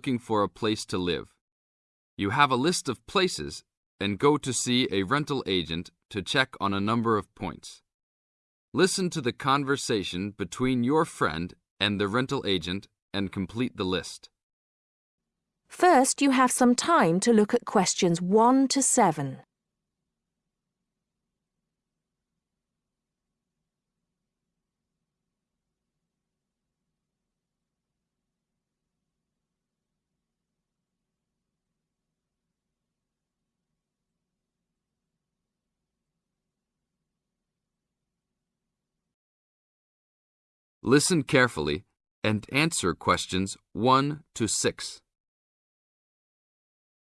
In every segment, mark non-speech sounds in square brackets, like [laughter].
looking for a place to live. You have a list of places and go to see a rental agent to check on a number of points. Listen to the conversation between your friend and the rental agent and complete the list. First, you have some time to look at questions 1 to 7. Listen carefully and answer questions 1 to 6.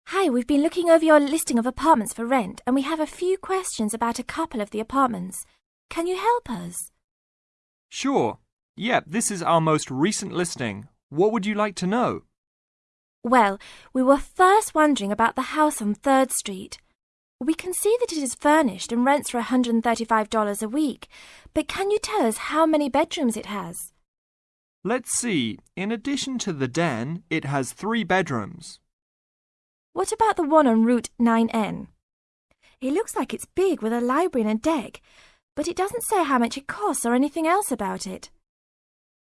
Hi, we've been looking over your listing of apartments for rent and we have a few questions about a couple of the apartments. Can you help us? Sure. Yep, this is our most recent listing. What would you like to know? Well, we were first wondering about the house on 3rd Street. We can see that it is furnished and rents for $135 a week, but can you tell us how many bedrooms it has? Let's see. In addition to the den, it has three bedrooms. What about the one on Route 9N? It looks like it's big with a library and a deck, but it doesn't say how much it costs or anything else about it.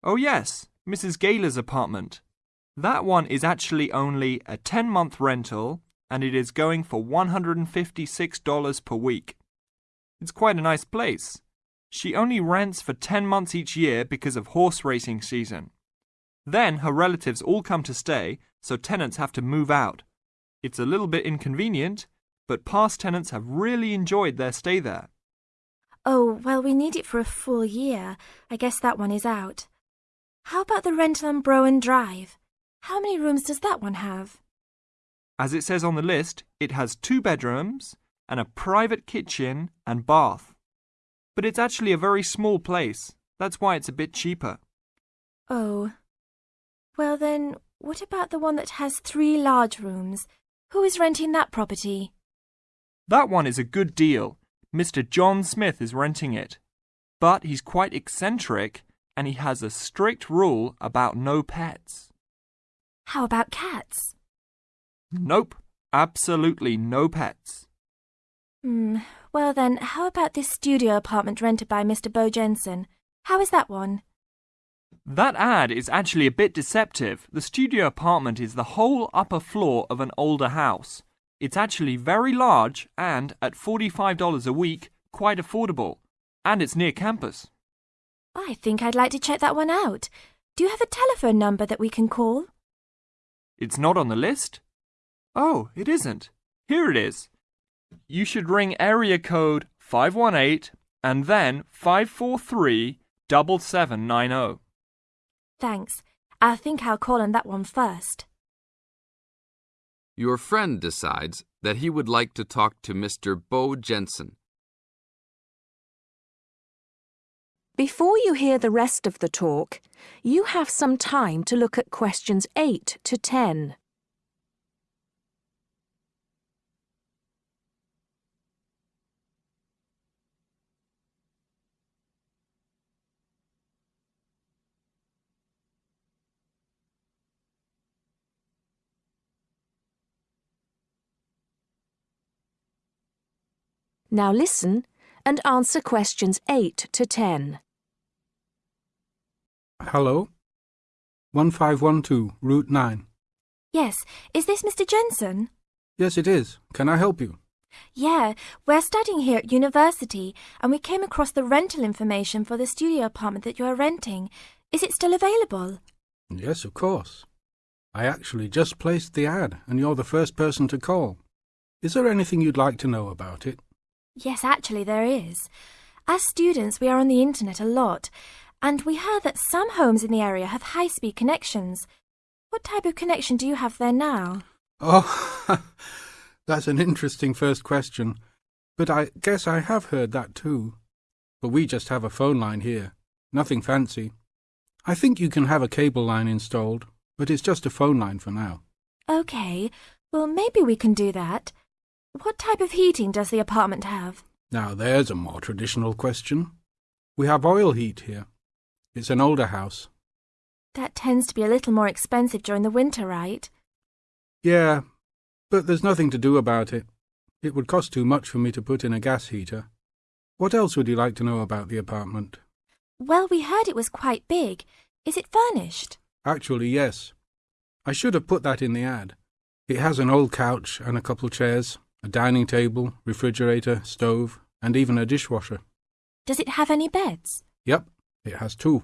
Oh yes, Mrs. Gaylor's apartment. That one is actually only a 10-month rental and it is going for $156 per week. It's quite a nice place. She only rents for 10 months each year because of horse racing season. Then her relatives all come to stay, so tenants have to move out. It's a little bit inconvenient, but past tenants have really enjoyed their stay there. Oh, well, we need it for a full year. I guess that one is out. How about the rental on Browen Drive? How many rooms does that one have? As it says on the list, it has two bedrooms and a private kitchen and bath. But it's actually a very small place. That's why it's a bit cheaper. Oh. Well then, what about the one that has three large rooms? Who is renting that property? That one is a good deal. Mr. John Smith is renting it. But he's quite eccentric and he has a strict rule about no pets. How about cats? Nope, absolutely no pets. Hmm, well then, how about this studio apartment rented by Mr. Bo Jensen? How is that one? That ad is actually a bit deceptive. The studio apartment is the whole upper floor of an older house. It's actually very large and, at $45 a week, quite affordable. And it's near campus. I think I'd like to check that one out. Do you have a telephone number that we can call? It's not on the list? Oh, it isn't. Here it is. You should ring area code 518 and then 543 7790. Thanks. I think I'll call on that one first. Your friend decides that he would like to talk to Mr. Bo Jensen. Before you hear the rest of the talk, you have some time to look at questions 8 to 10. Now listen and answer questions 8 to 10. Hello? 1512, Route 9. Yes, is this Mr. Jensen? Yes, it is. Can I help you? Yeah, we're studying here at university and we came across the rental information for the studio apartment that you are renting. Is it still available? Yes, of course. I actually just placed the ad and you're the first person to call. Is there anything you'd like to know about it? Yes, actually there is. As students, we are on the internet a lot, and we heard that some homes in the area have high-speed connections. What type of connection do you have there now? Oh, [laughs] that's an interesting first question. But I guess I have heard that too. But we just have a phone line here. Nothing fancy. I think you can have a cable line installed, but it's just a phone line for now. Okay, well maybe we can do that. What type of heating does the apartment have? Now there's a more traditional question. We have oil heat here. It's an older house. That tends to be a little more expensive during the winter, right? Yeah, but there's nothing to do about it. It would cost too much for me to put in a gas heater. What else would you like to know about the apartment? Well, we heard it was quite big. Is it furnished? Actually, yes. I should have put that in the ad. It has an old couch and a couple chairs, a dining table, refrigerator, stove, and even a dishwasher. Does it have any beds? Yep, it has two.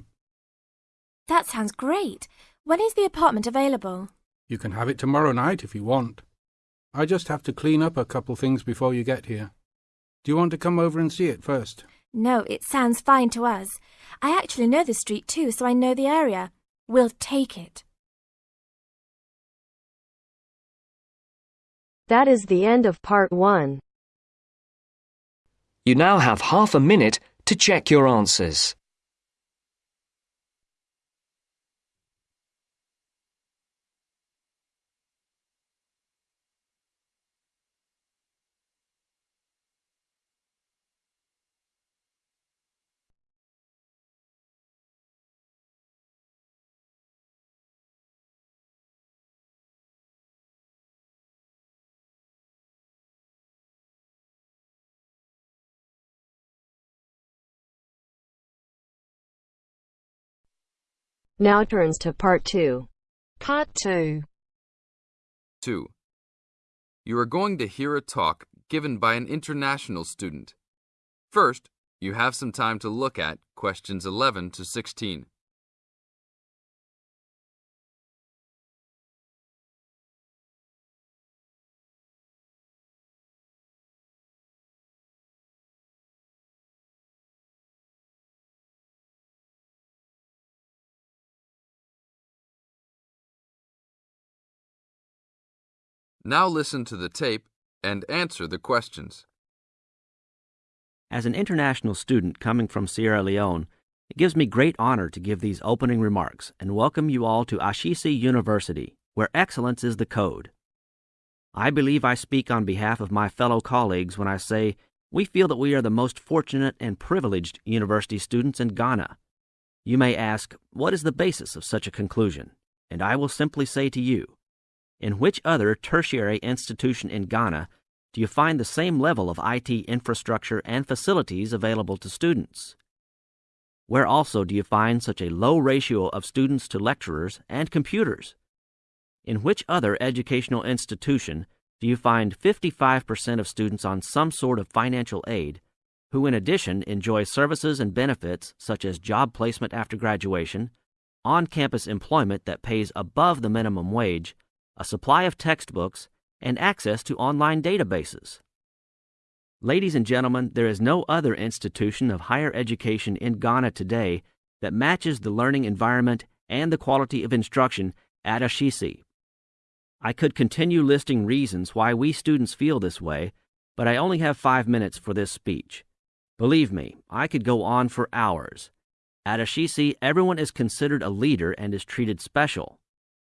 That sounds great. When is the apartment available? You can have it tomorrow night if you want. I just have to clean up a couple things before you get here. Do you want to come over and see it first? No, it sounds fine to us. I actually know the street too, so I know the area. We'll take it. That is the end of part one. You now have half a minute to check your answers. Now turns to part two. Part 2. 2. You are going to hear a talk given by an international student. First, you have some time to look at questions 11 to 16. Now listen to the tape and answer the questions. As an international student coming from Sierra Leone, it gives me great honor to give these opening remarks and welcome you all to Ashesi University, where excellence is the code. I believe I speak on behalf of my fellow colleagues when I say we feel that we are the most fortunate and privileged university students in Ghana. You may ask, what is the basis of such a conclusion? And I will simply say to you, in which other tertiary institution in Ghana do you find the same level of IT infrastructure and facilities available to students? Where also do you find such a low ratio of students to lecturers and computers? In which other educational institution do you find 55% of students on some sort of financial aid, who in addition enjoy services and benefits such as job placement after graduation, on campus employment that pays above the minimum wage, a supply of textbooks, and access to online databases. Ladies and gentlemen, there is no other institution of higher education in Ghana today that matches the learning environment and the quality of instruction at Ashesi. I could continue listing reasons why we students feel this way, but I only have five minutes for this speech. Believe me, I could go on for hours. At Ashesi, everyone is considered a leader and is treated special.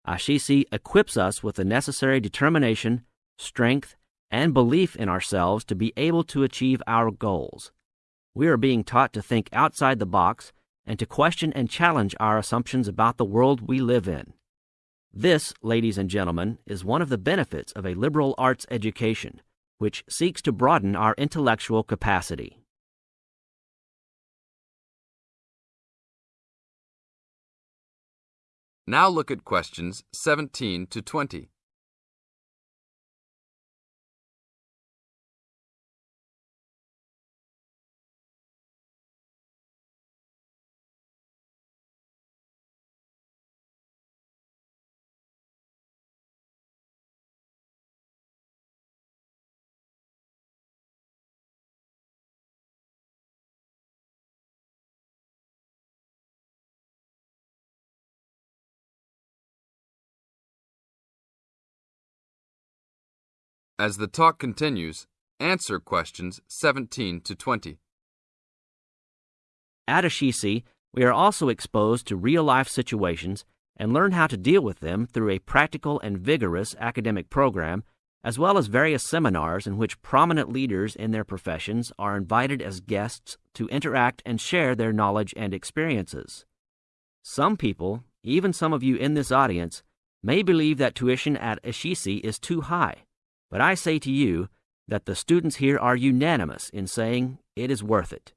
Ashesi equips us with the necessary determination, strength, and belief in ourselves to be able to achieve our goals. We are being taught to think outside the box and to question and challenge our assumptions about the world we live in. This, ladies and gentlemen, is one of the benefits of a liberal arts education, which seeks to broaden our intellectual capacity. Now look at questions 17 to 20. As the talk continues, answer questions 17 to 20. At Ashesi, we are also exposed to real life situations and learn how to deal with them through a practical and vigorous academic program, as well as various seminars in which prominent leaders in their professions are invited as guests to interact and share their knowledge and experiences. Some people, even some of you in this audience, may believe that tuition at Ashesi is too high, but I say to you that the students here are unanimous in saying it is worth it.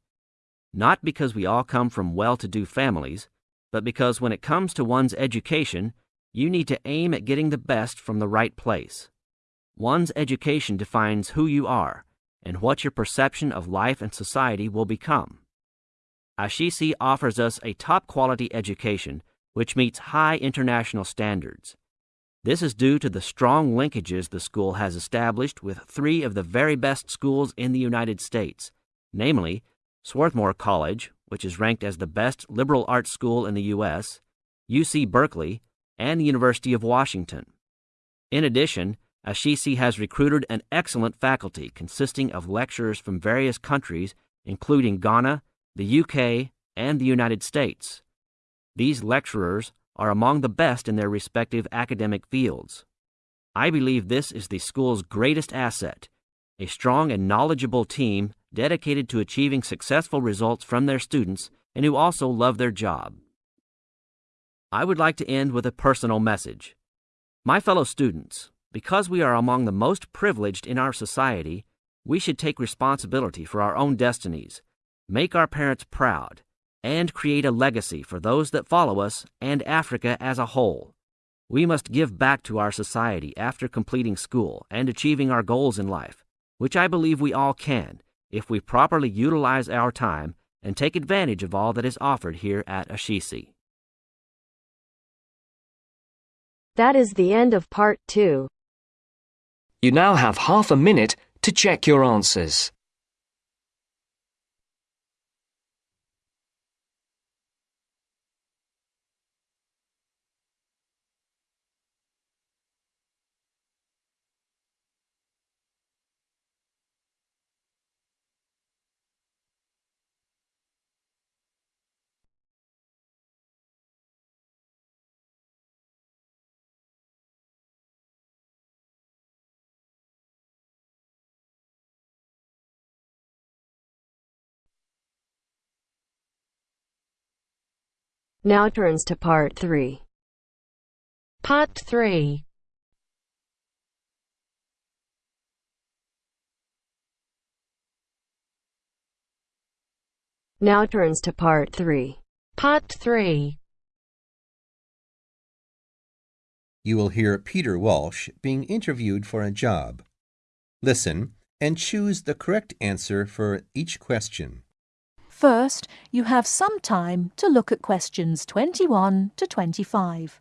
Not because we all come from well to do families, but because when it comes to one's education, you need to aim at getting the best from the right place. One's education defines who you are and what your perception of life and society will become. Ashesi offers us a top quality education which meets high international standards. This is due to the strong linkages the school has established with three of the very best schools in the United States, namely Swarthmore College, which is ranked as the best liberal arts school in the U.S., UC Berkeley, and the University of Washington. In addition, Ashesi has recruited an excellent faculty consisting of lecturers from various countries, including Ghana, the UK, and the United States. These lecturers are among the best in their respective academic fields. I believe this is the school's greatest asset a strong and knowledgeable team dedicated to achieving successful results from their students and who also love their job. I would like to end with a personal message. My fellow students, because we are among the most privileged in our society, we should take responsibility for our own destinies, make our parents proud, and create a legacy for those that follow us and Africa as a whole. We must give back to our society after completing school and achieving our goals in life, which I believe we all can if we properly utilize our time and take advantage of all that is offered here at Ashesi. That is the end of part two. You now have half a minute to check your answers. Now turns to part three. Part 3. Now turns to part three. Part 3. You will hear Peter Walsh being interviewed for a job. Listen and choose the correct answer for each question. First, you have some time to look at questions 21 to 25.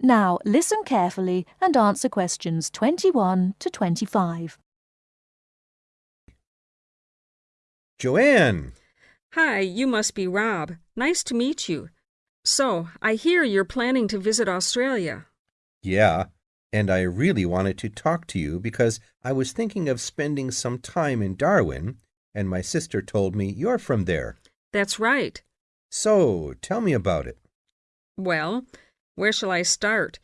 Now listen carefully and answer questions 21 to 25. Joanne! Hi, you must be Rob. Nice to meet you. So, I hear you're planning to visit Australia. Yeah, and I really wanted to talk to you because I was thinking of spending some time in Darwin, and my sister told me you're from there. That's right. So, tell me about it. Well, where shall I start?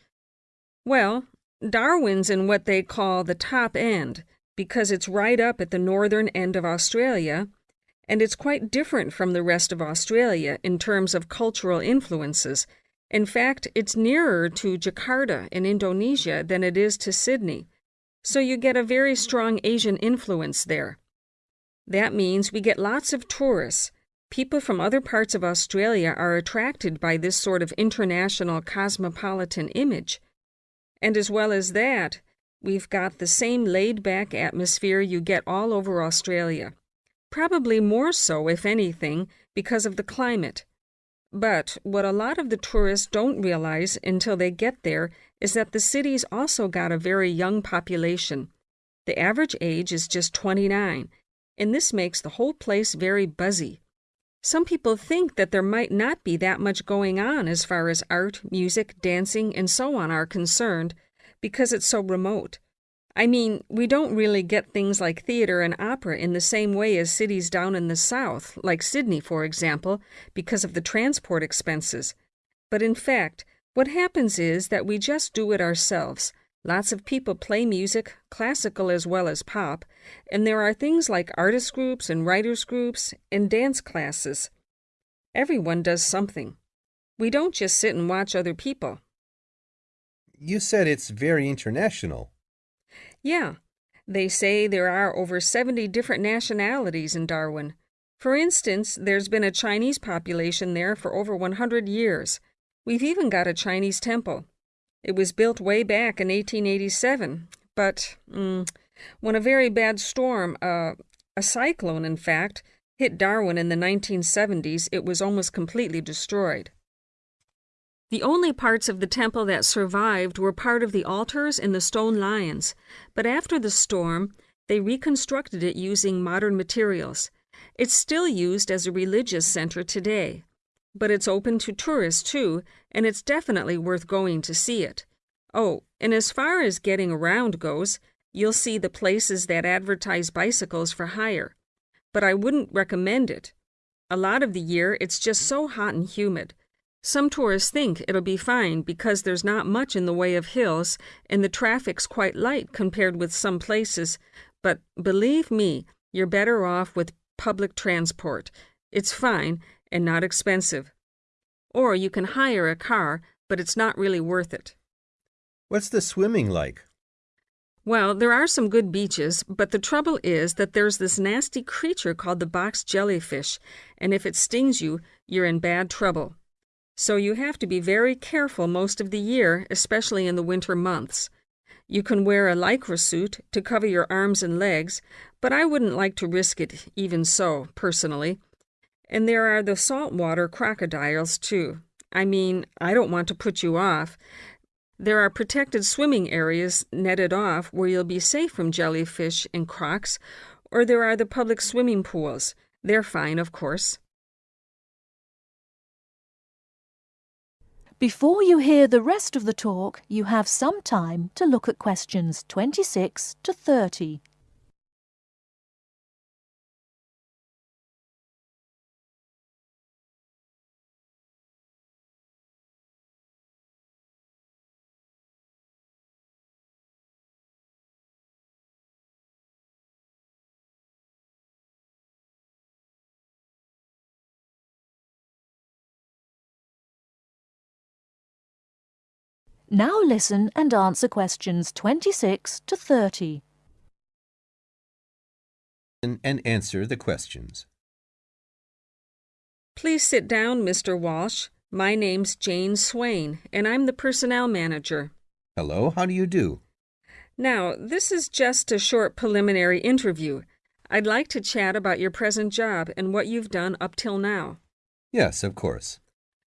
Well, Darwin's in what they call the top end because it's right up at the northern end of Australia, and it's quite different from the rest of Australia in terms of cultural influences. In fact, it's nearer to Jakarta in Indonesia than it is to Sydney, so you get a very strong Asian influence there. That means we get lots of tourists. People from other parts of Australia are attracted by this sort of international cosmopolitan image. And as well as that, we've got the same laid back atmosphere you get all over Australia. Probably more so, if anything, because of the climate. But what a lot of the tourists don't realize until they get there is that the city's also got a very young population. The average age is just 29, and this makes the whole place very buzzy. Some people think that there might not be that much going on as far as art, music, dancing, and so on are concerned because it's so remote. I mean, we don't really get things like theater and opera in the same way as cities down in the south, like Sydney, for example, because of the transport expenses. But in fact, what happens is that we just do it ourselves. Lots of people play music, classical as well as pop, and there are things like artist groups and writers groups and dance classes. Everyone does something. We don't just sit and watch other people. You said it's very international. Yeah, they say there are over 70 different nationalities in Darwin. For instance, there's been a Chinese population there for over 100 years. We've even got a Chinese temple. It was built way back in 1887, but mm, when a very bad storm, uh, a cyclone in fact, hit Darwin in the 1970s, it was almost completely destroyed. The only parts of the temple that survived were part of the altars and the stone lions, but after the storm, they reconstructed it using modern materials. It's still used as a religious center today, but it's open to tourists too, and it's definitely worth going to see it. Oh, and as far as getting around goes, you'll see the places that advertise bicycles for hire, but I wouldn't recommend it. A lot of the year, it's just so hot and humid. Some tourists think it'll be fine because there's not much in the way of hills and the traffic's quite light compared with some places, but believe me, you're better off with public transport. It's fine and not expensive. Or you can hire a car, but it's not really worth it. What's the swimming like? Well, there are some good beaches, but the trouble is that there's this nasty creature called the box jellyfish, and if it stings you, you're in bad trouble. So you have to be very careful most of the year, especially in the winter months. You can wear a lycra suit to cover your arms and legs, but I wouldn't like to risk it even so, personally. And there are the saltwater crocodiles, too. I mean, I don't want to put you off. There are protected swimming areas netted off where you'll be safe from jellyfish and crocs, or there are the public swimming pools. They're fine, of course. Before you hear the rest of the talk, you have some time to look at questions 26 to 30. Now listen and answer questions 26 to 30. And answer the questions. Please sit down, Mr. Walsh. My name's Jane Swain, and I'm the personnel manager. Hello, how do you do? Now, this is just a short preliminary interview. I'd like to chat about your present job and what you've done up till now. Yes, of course.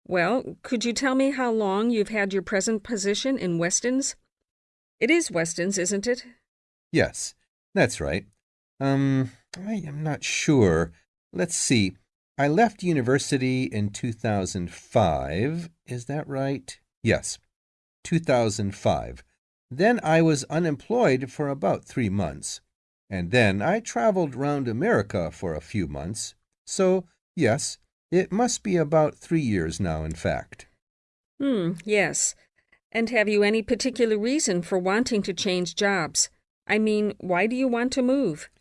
Well, could you tell me how long you've had your present position in Weston's? It is Weston's, isn't it? Yes, that's right. Um, I am not sure. Let's see. I left university in 2005. Is that right? Yes, 2005. Then I was unemployed for about three months. And then I traveled round America for a few months. So, yes, it must be about three years now, in fact. Hmm, yes. And have you any particular reason for wanting to change jobs? I mean, why do you want to move?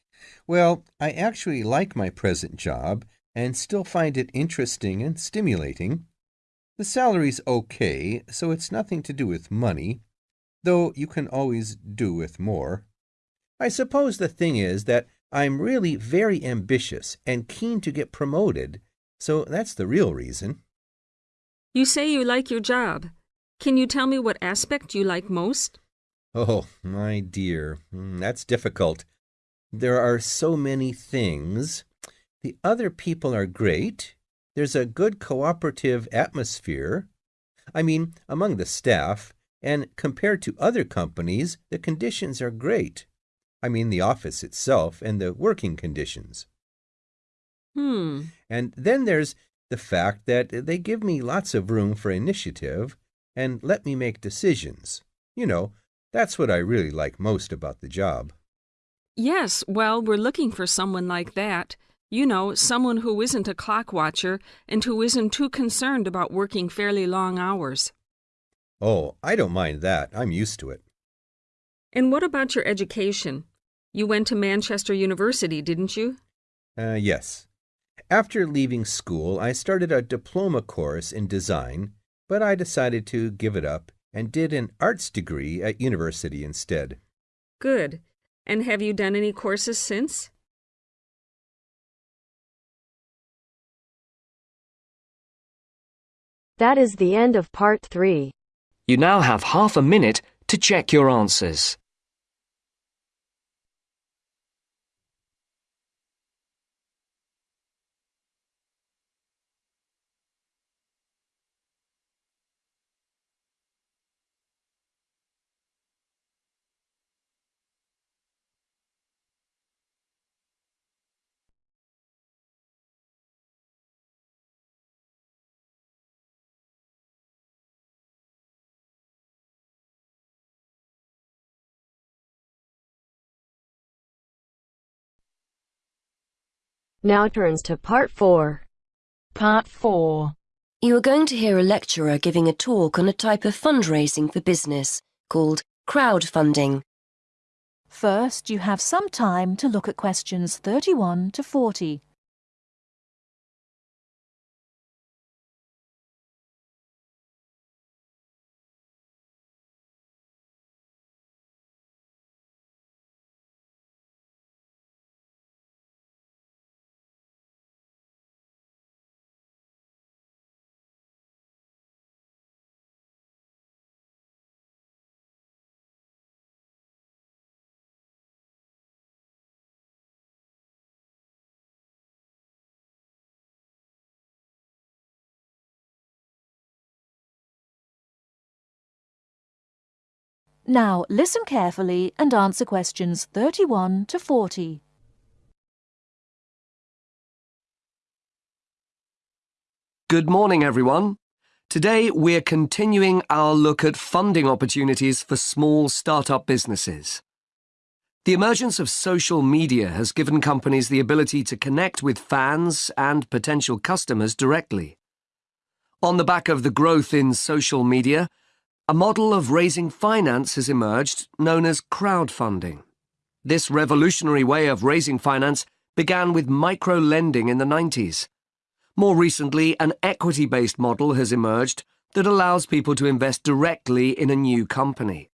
Well, I actually like my present job and still find it interesting and stimulating. The salary's okay, so it's nothing to do with money, though you can always do with more. I suppose the thing is that I'm really very ambitious and keen to get promoted, so that's the real reason. You say you like your job. Can you tell me what aspect you like most? Oh, my dear, hmm, that's difficult. There are so many things. The other people are great. There's a good cooperative atmosphere. I mean, among the staff, and compared to other companies, the conditions are great. I mean, the office itself and the working conditions. Hmm. And then there's the fact that they give me lots of room for initiative and let me make decisions. You know, That's what I really like most about the job. Yes, well, we're looking for someone like that. You know, someone who isn't a clock watcher and who isn't too concerned about working fairly long hours. Oh, I don't mind that. I'm used to it. And what about your education? You went to Manchester University, didn't you? Uh, yes. After leaving school, I started a diploma course in design, but I decided to give it up and did an arts degree at university instead. Good. And have you done any courses since? That is the end of part three. You now have half a minute to check your answers. Now turns to part four. Part 4. You are going to hear a lecturer giving a talk on a type of fundraising for business called crowdfunding. First, you have some time to look at questions 31 to 40. Now, listen carefully and answer questions 31 to 40. Good morning, everyone. Today we're continuing our look at funding opportunities for small startup businesses. The emergence of social media has given companies the ability to connect with fans and potential customers directly. On the back of the growth in social media, a model of raising finance has emerged known as crowdfunding. This revolutionary way of raising finance began with micro-lending in the 90s. More recently, an equity-based model has emerged that allows people to invest directly in a new company.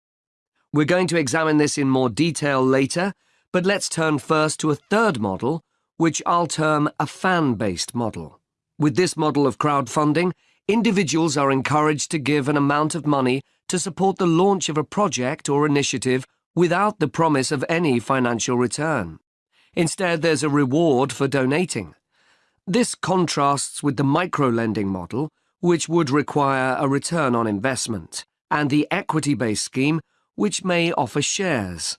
We're going to examine this in more detail later, but let's turn first to a third model, which I'll term a fan-based model. With this model of crowdfunding, individuals are encouraged to give an amount of money to support the launch of a project or initiative without the promise of any financial return. Instead, there's a reward for donating. This contrasts with the micro-lending model, which would require a return on investment, and the equity-based scheme, which may offer shares.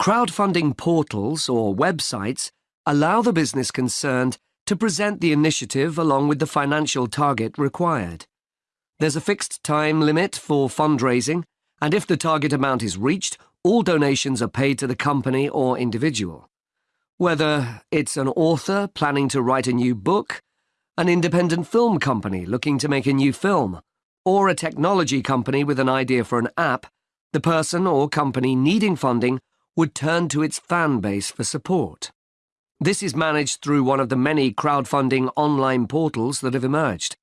Crowdfunding portals or websites allow the business concerned to present the initiative along with the financial target required. There's a fixed time limit for fundraising, and if the target amount is reached, all donations are paid to the company or individual. Whether it's an author planning to write a new book, an independent film company looking to make a new film, or a technology company with an idea for an app, the person or company needing funding would turn to its fan base for support. This is managed through one of the many crowdfunding online portals that have emerged.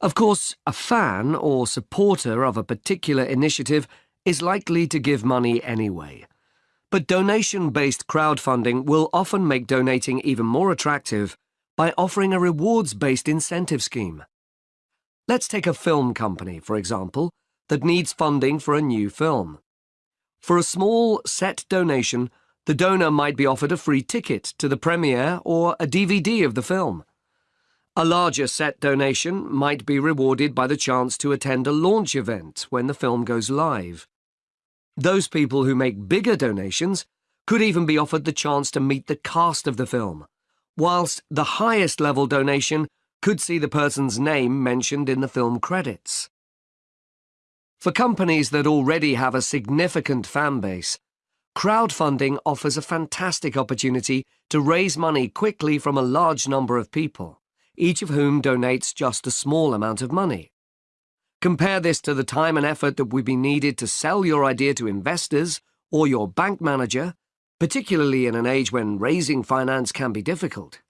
Of course, a fan or supporter of a particular initiative is likely to give money anyway. But donation-based crowdfunding will often make donating even more attractive by offering a rewards-based incentive scheme. Let's take a film company, for example, that needs funding for a new film. For a small, set donation, the donor might be offered a free ticket to the premiere or a DVD of the film. A larger set donation might be rewarded by the chance to attend a launch event when the film goes live. Those people who make bigger donations could even be offered the chance to meet the cast of the film, whilst the highest level donation could see the person's name mentioned in the film credits. For companies that already have a significant fan base, crowdfunding offers a fantastic opportunity to raise money quickly from a large number of people, each of whom donates just a small amount of money. Compare this to the time and effort that would be needed to sell your idea to investors or your bank manager, particularly in an age when raising finance can be difficult.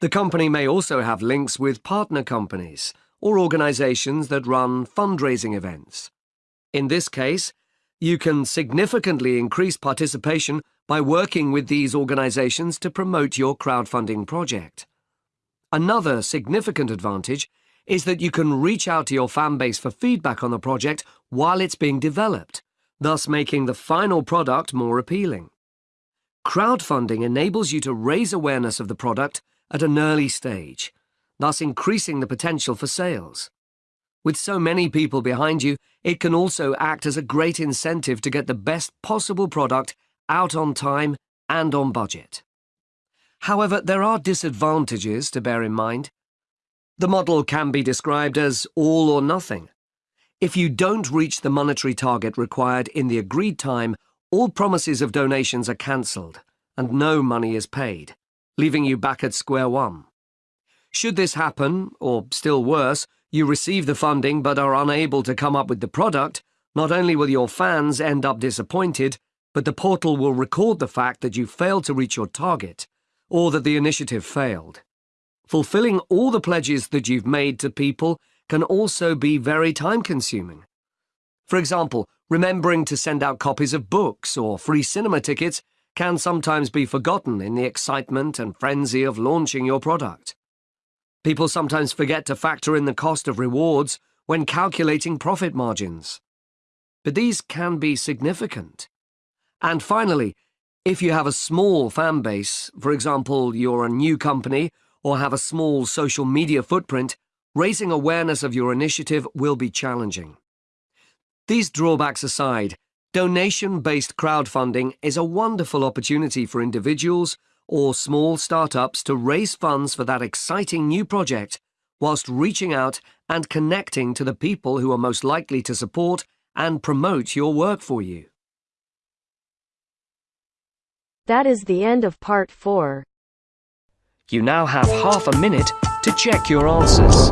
The company may also have links with partner companies or organizations that run fundraising events. In this case, you can significantly increase participation by working with these organizations to promote your crowdfunding project. Another significant advantage is that you can reach out to your fan base for feedback on the project while it's being developed, thus making the final product more appealing. Crowdfunding enables you to raise awareness of the product at an early stage, thus increasing the potential for sales. With so many people behind you, it can also act as a great incentive to get the best possible product out on time and on budget. However, there are disadvantages to bear in mind. The model can be described as all or nothing. If you don't reach the monetary target required in the agreed time, all promises of donations are cancelled and no money is paid, leaving you back at square one. Should this happen, or still worse, you receive the funding but are unable to come up with the product, not only will your fans end up disappointed, but the portal will record the fact that you failed to reach your target, or that the initiative failed. Fulfilling all the pledges that you've made to people can also be very time-consuming. For example, remembering to send out copies of books or free cinema tickets can sometimes be forgotten in the excitement and frenzy of launching your product. People sometimes forget to factor in the cost of rewards when calculating profit margins. But these can be significant. And finally, if you have a small fan base, for example, you're a new company or have a small social media footprint, raising awareness of your initiative will be challenging. These drawbacks aside, donation-based crowdfunding is a wonderful opportunity for individuals or small startups to raise funds for that exciting new project whilst reaching out and connecting to the people who are most likely to support and promote your work for you. That is the end of part 4. You now have half a minute to check your answers.